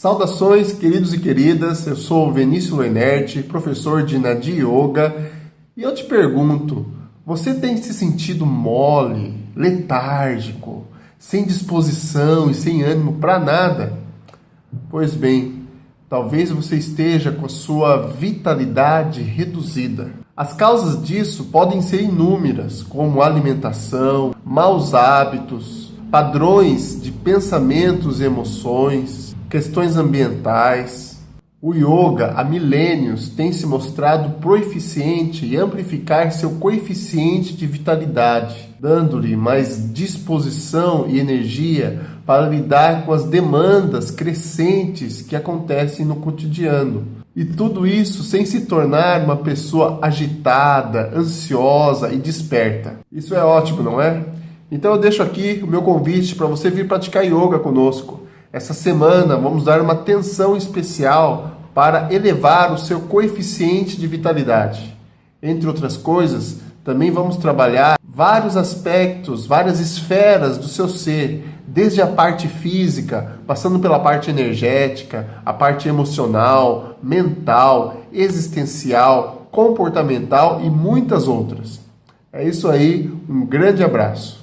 Saudações, queridos e queridas. Eu sou Vinícius Lenert, professor de Nadi Yoga, e eu te pergunto: você tem se sentido mole, letárgico, sem disposição e sem ânimo para nada? Pois bem, talvez você esteja com a sua vitalidade reduzida. As causas disso podem ser inúmeras, como alimentação, maus hábitos, padrões de pensamentos e emoções, questões ambientais. O yoga há milênios tem se mostrado proeficiente e amplificar seu coeficiente de vitalidade, dando-lhe mais disposição e energia para lidar com as demandas crescentes que acontecem no cotidiano. E tudo isso sem se tornar uma pessoa agitada, ansiosa e desperta. Isso é ótimo, não é? Então eu deixo aqui o meu convite para você vir praticar yoga conosco. Essa semana vamos dar uma atenção especial para elevar o seu coeficiente de vitalidade. Entre outras coisas, também vamos trabalhar vários aspectos, várias esferas do seu ser, desde a parte física, passando pela parte energética, a parte emocional, mental, existencial, comportamental e muitas outras. É isso aí, um grande abraço.